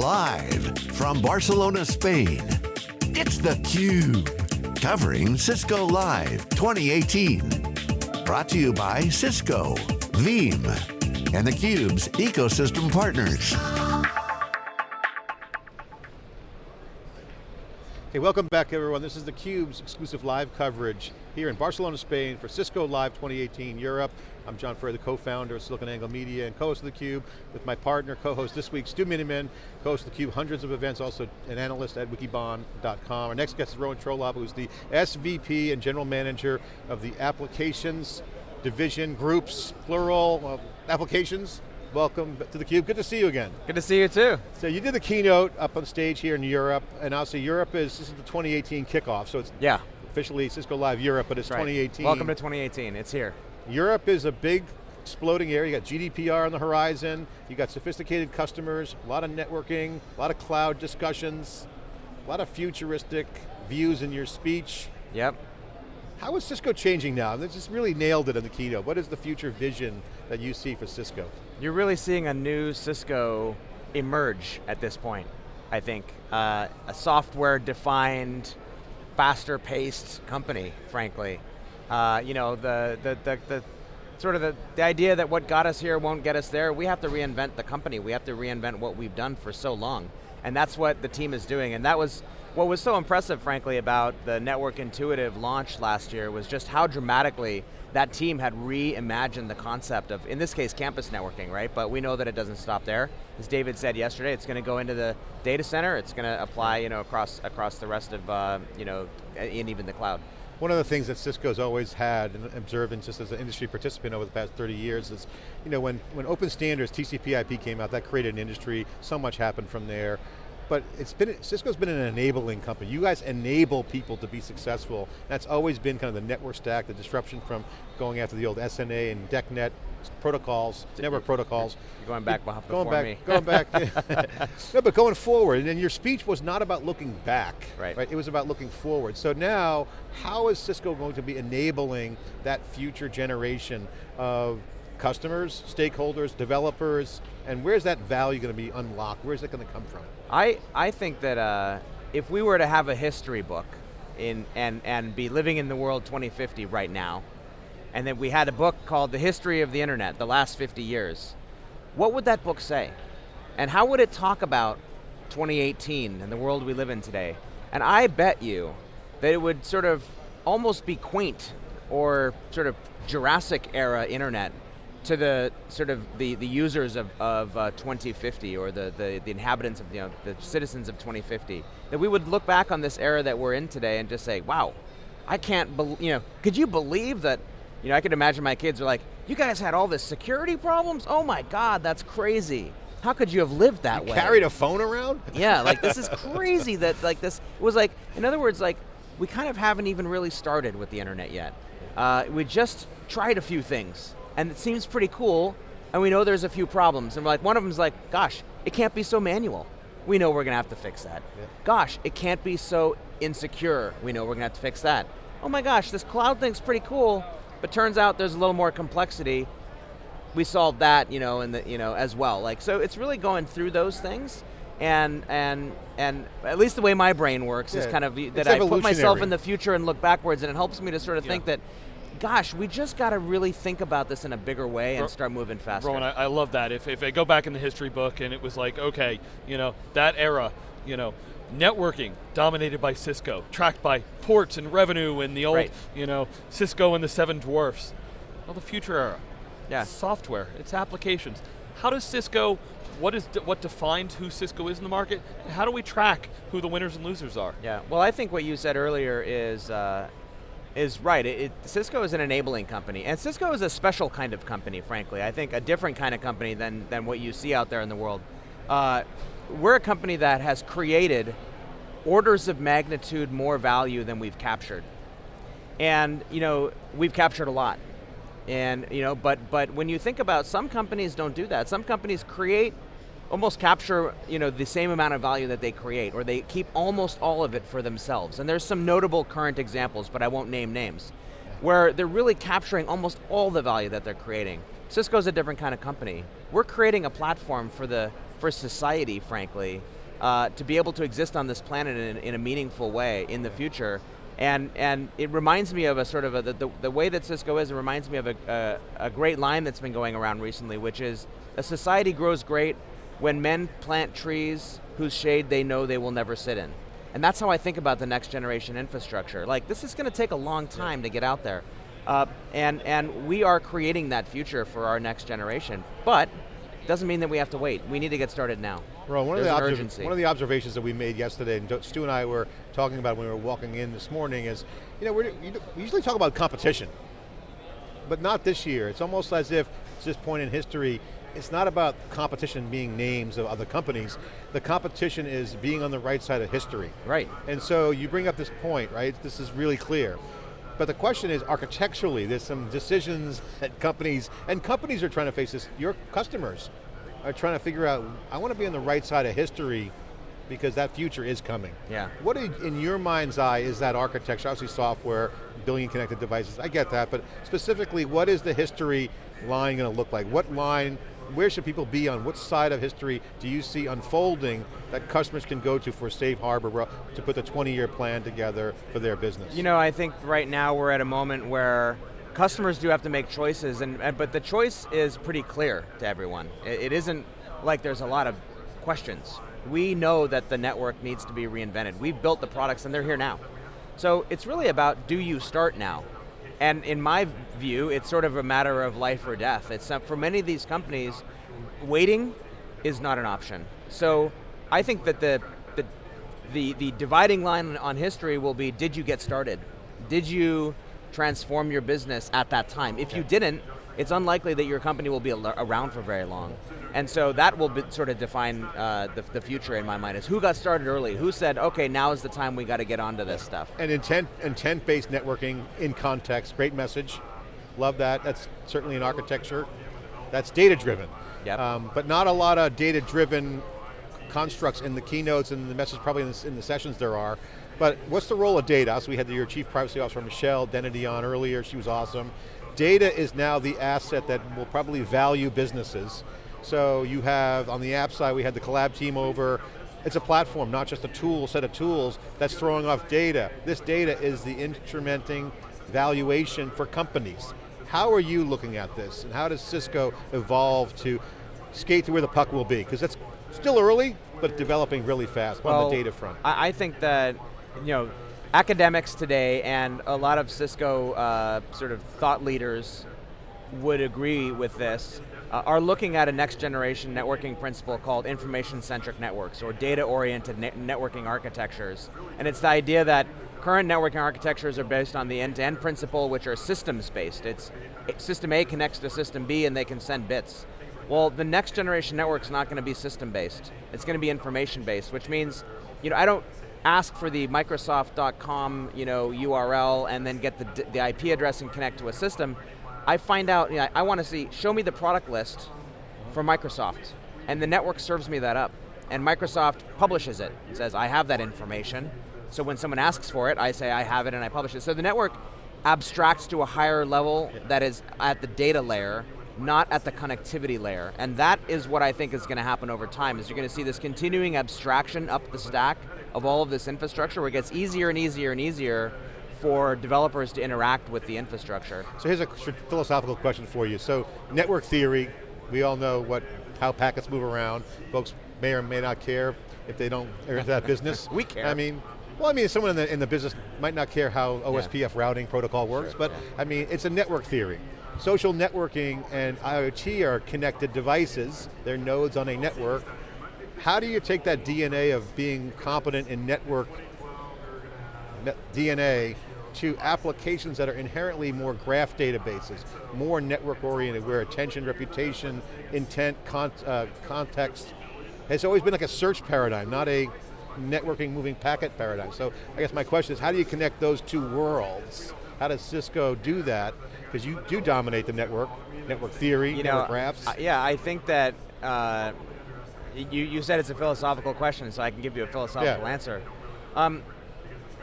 Live from Barcelona, Spain, it's theCUBE. Covering Cisco Live 2018. Brought to you by Cisco, Veeam, and theCUBE's ecosystem partners. Hey, welcome back everyone. This is theCUBE's exclusive live coverage here in Barcelona, Spain for Cisco Live 2018 Europe. I'm John Furrier, the co-founder of SiliconANGLE Media and co-host of theCUBE with my partner, co-host this week, Stu Miniman, co-host of theCUBE, hundreds of events, also an analyst at wikibon.com. Our next guest is Rowan Trollope, who's the SVP and General Manager of the Applications Division Groups, plural, uh, applications welcome to theCUBE. Good to see you again. Good to see you too. So you did the keynote up on stage here in Europe, and obviously Europe is, this is the 2018 kickoff, so it's yeah. officially Cisco Live Europe, but it's right. 2018. Welcome to 2018, it's here. Europe is a big exploding area. You got GDPR on the horizon, you got sophisticated customers, a lot of networking, a lot of cloud discussions, a lot of futuristic views in your speech. Yep. How is Cisco changing now? They just really nailed it in the keynote. What is the future vision that you see for Cisco? You're really seeing a new Cisco emerge at this point, I think. Uh, a software-defined, faster-paced company, frankly. Uh, you know, the, the, the, the sort of the, the idea that what got us here won't get us there, we have to reinvent the company. We have to reinvent what we've done for so long. And that's what the team is doing. And that was what was so impressive, frankly, about the Network Intuitive launch last year was just how dramatically that team had reimagined the concept of, in this case, campus networking, right? But we know that it doesn't stop there. As David said yesterday, it's going to go into the data center, it's going to apply you know, across, across the rest of, uh, you know, and even the cloud. One of the things that Cisco's always had and observed and just as an industry participant over the past 30 years is, you know, when, when open standards, TCP IP came out, that created an industry, so much happened from there but it's been, Cisco's been an enabling company. You guys enable people to be successful. That's always been kind of the network stack, the disruption from going after the old SNA and DECnet protocols, network protocols. You're going back before going back, me. Going back, no, but going forward, and your speech was not about looking back, right. right? It was about looking forward. So now, how is Cisco going to be enabling that future generation of customers, stakeholders, developers, and where's that value going to be unlocked? Where's it going to come from? I, I think that uh, if we were to have a history book in, and, and be living in the world 2050 right now, and that we had a book called The History of the Internet, the last 50 years, what would that book say? And how would it talk about 2018 and the world we live in today? And I bet you that it would sort of almost be quaint or sort of Jurassic era internet to the sort of the, the users of, of uh, 2050 or the, the, the inhabitants of, you know, the citizens of 2050, that we would look back on this era that we're in today and just say, wow, I can't believe, you know, could you believe that, you know, I could imagine my kids are like, you guys had all this security problems? Oh my God, that's crazy. How could you have lived that you way? carried a phone around? Yeah, like this is crazy that like this, it was like, in other words, like, we kind of haven't even really started with the internet yet. Uh, we just tried a few things and it seems pretty cool, and we know there's a few problems, and we're like, one of them's like, gosh, it can't be so manual. We know we're going to have to fix that. Yeah. Gosh, it can't be so insecure. We know we're going to have to fix that. Oh my gosh, this cloud thing's pretty cool, but turns out there's a little more complexity. We solved that, you know, in the, you know, as well. Like, so it's really going through those things, and and and at least the way my brain works yeah. is kind of that I put myself in the future and look backwards, and it helps me to sort of yeah. think that gosh, we just got to really think about this in a bigger way and start moving faster. Rowan, I, I love that. If, if I go back in the history book and it was like, okay, you know, that era, you know, networking dominated by Cisco, tracked by ports and revenue and the old, right. you know, Cisco and the seven dwarfs. Well, the future era. Yeah. software, it's applications. How does Cisco, what is what defines who Cisco is in the market? How do we track who the winners and losers are? Yeah, well I think what you said earlier is uh, is right. It, it, Cisco is an enabling company, and Cisco is a special kind of company, frankly. I think a different kind of company than, than what you see out there in the world. Uh, we're a company that has created orders of magnitude more value than we've captured. And you know, we've captured a lot. And you know, but but when you think about some companies don't do that. Some companies create almost capture you know, the same amount of value that they create, or they keep almost all of it for themselves. And there's some notable current examples, but I won't name names, where they're really capturing almost all the value that they're creating. Cisco's a different kind of company. We're creating a platform for the for society, frankly, uh, to be able to exist on this planet in, in, a meaningful way in the future. And, and it reminds me of a sort of a, the, the way that Cisco is, it reminds me of a, a, a great line that's been going around recently, which is, a society grows great when men plant trees whose shade they know they will never sit in. And that's how I think about the next generation infrastructure. Like, this is going to take a long time yeah. to get out there. Uh, and, and we are creating that future for our next generation. But doesn't mean that we have to wait. We need to get started now. Ron, one, of the, urgency. one of the observations that we made yesterday, and Stu and I were talking about when we were walking in this morning is, you know, we usually talk about competition, but not this year. It's almost as if, at this point in history, it's not about competition being names of other companies. The competition is being on the right side of history. Right. And so you bring up this point, right? This is really clear. But the question is, architecturally, there's some decisions that companies, and companies are trying to face this, your customers are trying to figure out, I want to be on the right side of history because that future is coming. Yeah. What in your mind's eye is that architecture, obviously software, billion connected devices, I get that, but specifically, what is the history line going to look like? What line where should people be on, what side of history do you see unfolding that customers can go to for safe harbor to put the 20 year plan together for their business? You know, I think right now we're at a moment where customers do have to make choices, and, but the choice is pretty clear to everyone. It, it isn't like there's a lot of questions. We know that the network needs to be reinvented. We've built the products and they're here now. So it's really about, do you start now? And in my view, it's sort of a matter of life or death. It's not, for many of these companies, waiting is not an option. So I think that the, the, the, the dividing line on history will be, did you get started? Did you transform your business at that time? If you didn't, it's unlikely that your company will be around for very long. And so that will be, sort of define uh, the, the, future in my mind, is who got started early? Who said, okay, now is the time we got to get onto this stuff? And intent, intent-based networking in context, great message. Love that, that's certainly an architecture. That's data-driven. Yep. Um, but not a lot of data-driven constructs in the keynotes and the message probably in the, in the, sessions there are. But what's the role of data? So we had your Chief Privacy Officer, Michelle Dennedy on earlier, she was awesome. Data is now the asset that will probably value businesses. So you have, on the app side, we had the collab team over, it's a platform, not just a tool, set of tools that's throwing off data. This data is the instrumenting valuation for companies. How are you looking at this, and how does Cisco evolve to skate to where the puck will be? Because it's still early, but developing really fast well, on the data front. I think that, you know, academics today and a lot of Cisco uh, sort of thought leaders would agree with this, uh, are looking at a next generation networking principle called information-centric networks, or data-oriented ne networking architectures. And it's the idea that current networking architectures are based on the end-to-end -end principle, which are systems-based. It's system A connects to system B and they can send bits. Well, the next generation network's not going to be system-based. It's going to be information-based, which means, you know, I don't ask for the Microsoft.com, you know, URL and then get the, the IP address and connect to a system. I find out, you know, I want to see, show me the product list for Microsoft, and the network serves me that up. And Microsoft publishes it, it says, I have that information. So when someone asks for it, I say I have it and I publish it. So the network abstracts to a higher level that is at the data layer, not at the connectivity layer. And that is what I think is going to happen over time, is you're going to see this continuing abstraction up the stack of all of this infrastructure where it gets easier and easier and easier for developers to interact with the infrastructure. So here's a philosophical question for you. So network theory, we all know what how packets move around. Folks may or may not care if they don't enter that business. we care. I mean, well, I mean, someone in the, in the business might not care how OSPF yeah. routing protocol works, sure, but yeah. I mean, it's a network theory. Social networking and IoT are connected devices. They're nodes on a network. How do you take that DNA of being competent in network DNA to applications that are inherently more graph databases, more network oriented, where attention, reputation, intent, con uh, context, has always been like a search paradigm, not a networking moving packet paradigm. So I guess my question is, how do you connect those two worlds? How does Cisco do that? Because you do dominate the network, network theory, you network know, graphs. Uh, yeah, I think that, uh, you, you said it's a philosophical question, so I can give you a philosophical yeah. answer. Um,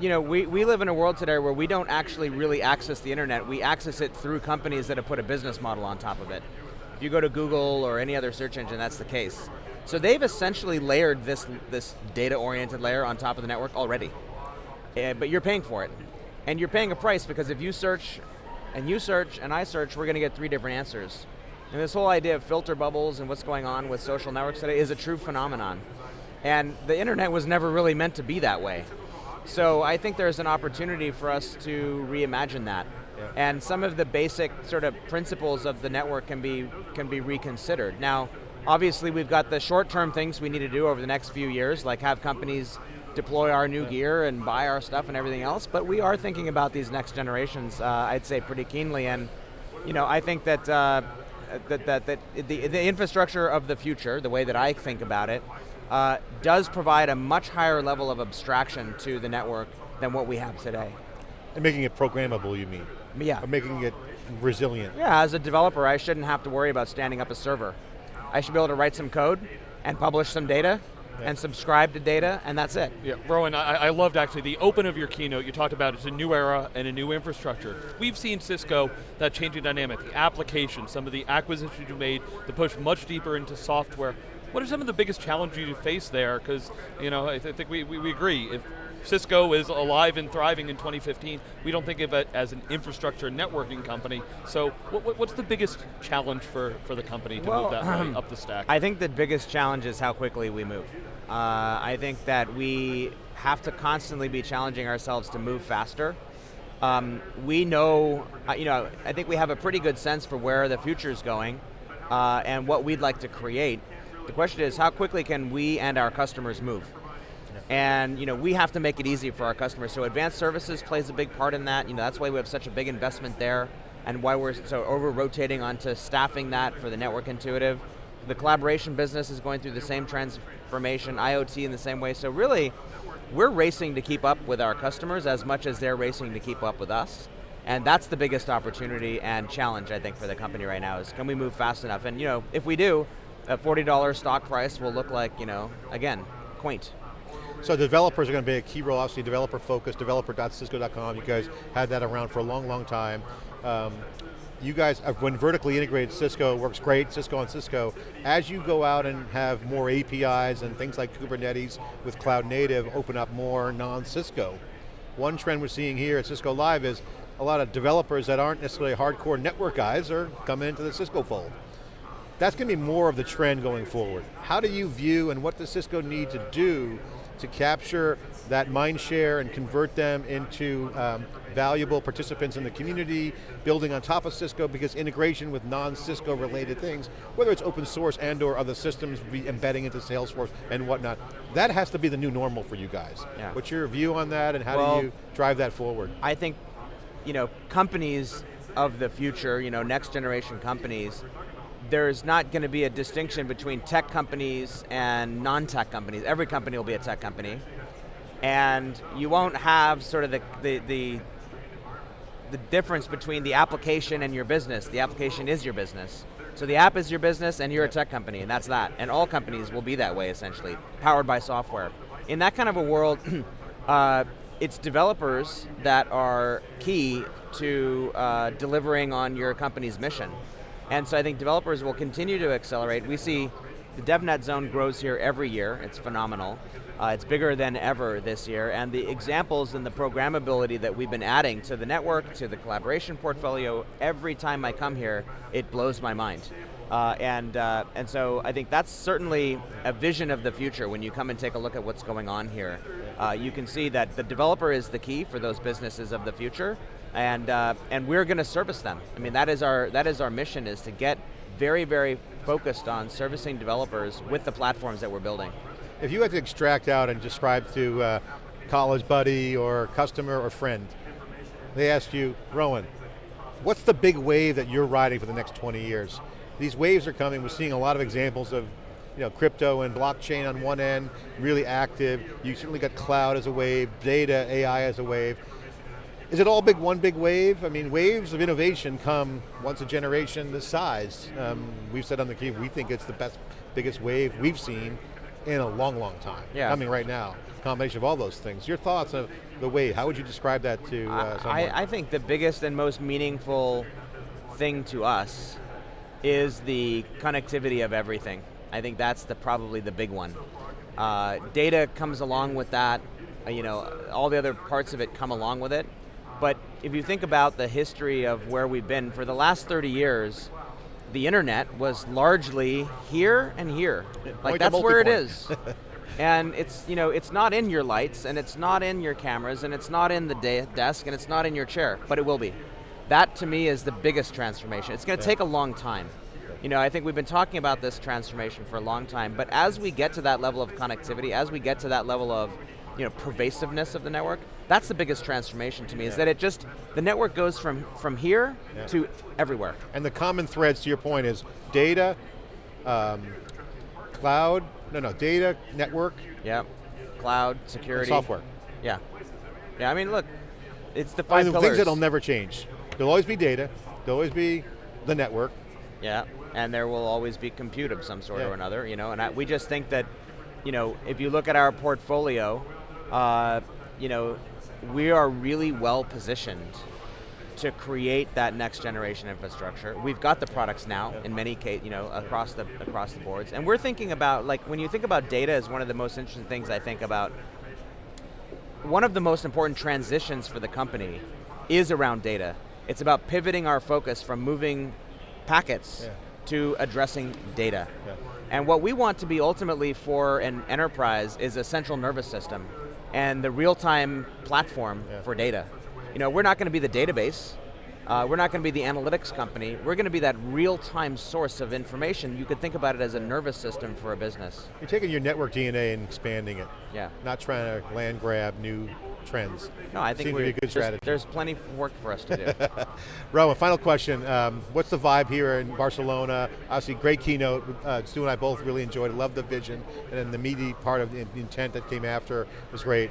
you know, we, we live in a world today where we don't actually really access the internet, we access it through companies that have put a business model on top of it. If you go to Google or any other search engine, that's the case. So they've essentially layered this, this data-oriented layer on top of the network already. Uh, but you're paying for it. And you're paying a price because if you search, and you search, and I search, we're going to get three different answers. And this whole idea of filter bubbles and what's going on with social networks today is a true phenomenon. And the internet was never really meant to be that way. So I think there's an opportunity for us to reimagine that. Yeah. And some of the basic sort of principles of the network can be, can be reconsidered. Now, obviously we've got the short-term things we need to do over the next few years, like have companies deploy our new gear and buy our stuff and everything else, but we are thinking about these next generations, uh, I'd say pretty keenly, and you know, I think that, uh, that, that, that the, the infrastructure of the future, the way that I think about it, uh, does provide a much higher level of abstraction to the network than what we have today. And making it programmable, you mean? Yeah. Or making it resilient. Yeah, as a developer, I shouldn't have to worry about standing up a server. I should be able to write some code and publish some data yeah. and subscribe to data, and that's it. Yeah, Rowan, I, I, loved actually the open of your keynote. You talked about it's a new era and a new infrastructure. We've seen Cisco, that changing dynamic, the application, some of the acquisitions you made, the push much deeper into software. What are some of the biggest challenges you face there? Because, you know, I, th think we, we, we agree, if Cisco is alive and thriving in 2015. We don't think of it as an infrastructure networking company. So what, what's the biggest challenge for, for the company to well, move that way up the stack? I think the biggest challenge is how quickly we move. Uh, I think that we have to constantly be challenging ourselves to move faster. Um, we know, uh, you know, I think we have a pretty good sense for where the future is going uh, and what we'd like to create. The question is, how quickly can we and our customers move? And you know, we have to make it easy for our customers. So advanced services plays a big part in that. You know, that's why we have such a big investment there and why we're so over rotating onto staffing that for the network intuitive. The collaboration business is going through the same transformation, IoT in the same way. So really, we're racing to keep up with our customers as much as they're racing to keep up with us. And that's the biggest opportunity and challenge, I think, for the company right now is can we move fast enough? And you know, if we do, a $40 stock price will look like, you know, again, quaint. So developers are going to be a key role, obviously developer focused, developer.cisco.com, you guys had that around for a long, long time. Um, you guys, uh, when vertically integrated, Cisco works great, Cisco on Cisco. As you go out and have more APIs and things like Kubernetes with cloud native open up more non-Cisco, one trend we're seeing here at Cisco Live is a lot of developers that aren't necessarily hardcore network guys are coming into the Cisco fold. That's going to be more of the trend going forward. How do you view and what does Cisco need to do to capture that mind share and convert them into um, valuable participants in the community, building on top of Cisco because integration with non-Cisco related things, whether it's open source and or other systems be embedding into Salesforce and whatnot, that has to be the new normal for you guys. Yeah. What's your view on that and how well, do you drive that forward? I think, you know, companies of the future, you know, next generation companies, there's not going to be a distinction between tech companies and non-tech companies. Every company will be a tech company. And you won't have sort of the, the, the, the difference between the application and your business. The application is your business. So the app is your business and you're a tech company, and that's that. And all companies will be that way, essentially, powered by software. In that kind of a world, uh, it's developers that are key to uh, delivering on your company's mission. And so I think developers will continue to accelerate. We see the DevNet zone grows here every year, it's phenomenal. Uh, it's bigger than ever this year, and the examples and the programmability that we've been adding to the network, to the collaboration portfolio, every time I come here, it blows my mind. Uh, and, uh, and so I think that's certainly a vision of the future when you come and take a look at what's going on here. Uh, you can see that the developer is the key for those businesses of the future, and uh, and we're going to service them. I mean, that is our that is our mission is to get very very focused on servicing developers with the platforms that we're building. If you had to extract out and describe to uh, college buddy or customer or friend, they asked you, Rowan, what's the big wave that you're riding for the next 20 years? These waves are coming, we're seeing a lot of examples of you know, crypto and blockchain on one end, really active. You certainly got cloud as a wave, data, AI as a wave. Is it all big, one big wave? I mean, waves of innovation come once a generation this size. Um, we've said on the Cube, we think it's the best, biggest wave we've seen in a long, long time. Yeah. Coming right now. Combination of all those things. Your thoughts of the wave, how would you describe that to uh, someone? I, I think the biggest and most meaningful thing to us is the connectivity of everything. I think that's the probably the big one. Uh, data comes along with that. Uh, you know, all the other parts of it come along with it. But if you think about the history of where we've been, for the last 30 years, the internet was largely here and here. Like that's where it is. and it's, you know, it's not in your lights, and it's not in your cameras, and it's not in the de desk, and it's not in your chair, but it will be. That to me is the biggest transformation. It's going to yeah. take a long time. You know, I think we've been talking about this transformation for a long time, but as we get to that level of connectivity, as we get to that level of you know, pervasiveness of the network, that's the biggest transformation to me, yeah. is that it just, the network goes from, from here yeah. to everywhere. And the common threads, to your point, is data, um, cloud, no, no, data, network. Yeah, cloud, security. software. Yeah. Yeah, I mean, look, it's the five I mean, pillars. Things that'll never change. There'll always be data, there'll always be the network. Yeah, and there will always be compute of some sort yeah. or another, you know, and I, we just think that, you know, if you look at our portfolio, uh, you know, we are really well positioned to create that next generation infrastructure. We've got the products now in many cases, you know, across the across the boards. And we're thinking about like when you think about data is one of the most interesting things I think about one of the most important transitions for the company is around data. It's about pivoting our focus from moving packets yeah. to addressing data. Yeah. And what we want to be ultimately for an enterprise is a central nervous system and the real-time platform yeah. for data. You know, we're not going to be the database, uh, we're not going to be the analytics company, we're going to be that real-time source of information. You could think about it as a nervous system for a business. You're taking your network DNA and expanding it. Yeah. Not trying to land grab new trends. No, I think Seems to be a good strategy. There's, plenty of work for us to do. Rowan, final question. Um, what's the vibe here in Barcelona? Obviously, great keynote. Uh, Stu and I both really enjoyed it. Love the vision, and then the meaty part of the intent that came after was great.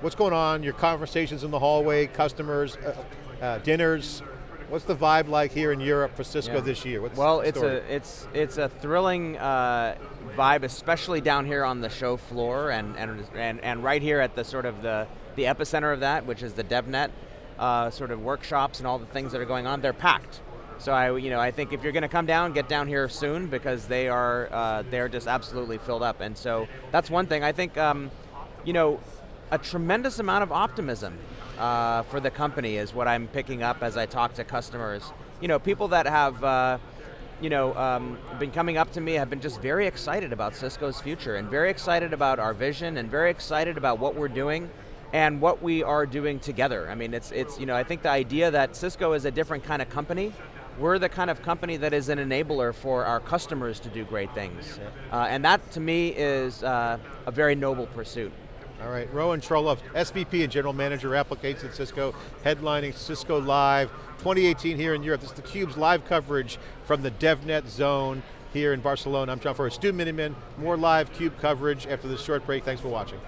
What's going on? Your conversations in the hallway, customers, uh, uh, dinners. What's the vibe like here in Europe for Cisco yeah. this year? What's well, it's a it's it's a thrilling uh, vibe, especially down here on the show floor, and and and and right here at the sort of the the epicenter of that, which is the DevNet uh, sort of workshops and all the things that are going on, they're packed. So I, you know, I think if you're going to come down, get down here soon because they are uh, they're just absolutely filled up. And so that's one thing. I think, um, you know, a tremendous amount of optimism uh, for the company is what I'm picking up as I talk to customers. You know, people that have. Uh, you know, um, been coming up to me have been just very excited about Cisco's future and very excited about our vision and very excited about what we're doing and what we are doing together. I mean, it's, it's, you know, I think the idea that Cisco is a different kind of company, we're the kind of company that is an enabler for our customers to do great things. Yeah. Uh, and that, to me, is uh, a very noble pursuit. All right, Rowan Trollope, SVP and General Manager Applications at Cisco, headlining Cisco Live 2018 here in Europe. This is theCUBE's live coverage from the DevNet zone here in Barcelona. I'm John Furrier, Stu Miniman, more live CUBE coverage after this short break. Thanks for watching.